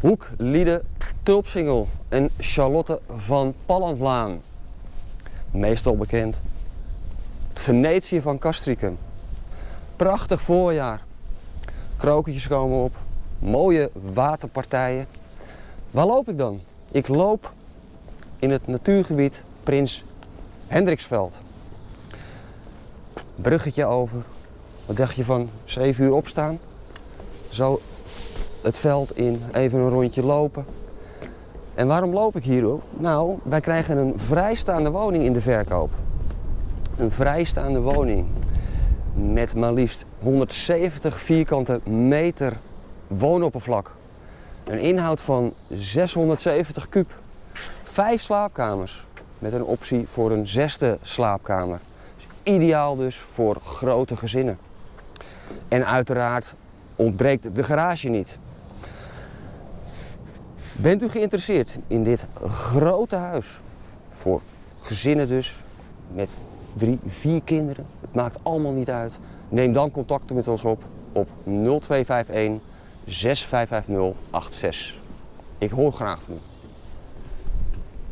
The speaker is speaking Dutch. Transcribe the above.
Hoek, Liede, Tulpsingel en Charlotte van Pallandlaan. Meestal bekend. Het Venetië van Castricum. Prachtig voorjaar. Kroketjes komen op. Mooie waterpartijen. Waar loop ik dan? Ik loop in het natuurgebied Prins Hendriksveld. Bruggetje over. Wat dacht je van 7 uur opstaan? Zo het veld in, even een rondje lopen. En waarom loop ik hierop? Nou, wij krijgen een vrijstaande woning in de verkoop. Een vrijstaande woning met maar liefst 170 vierkante meter woonoppervlak. Een inhoud van 670 kub. Vijf slaapkamers met een optie voor een zesde slaapkamer. Ideaal dus voor grote gezinnen. En uiteraard ontbreekt de garage niet. Bent u geïnteresseerd in dit grote huis? Voor gezinnen dus, met drie, vier kinderen. Het maakt allemaal niet uit. Neem dan contact met ons op op 0251 655086. Ik hoor graag van u.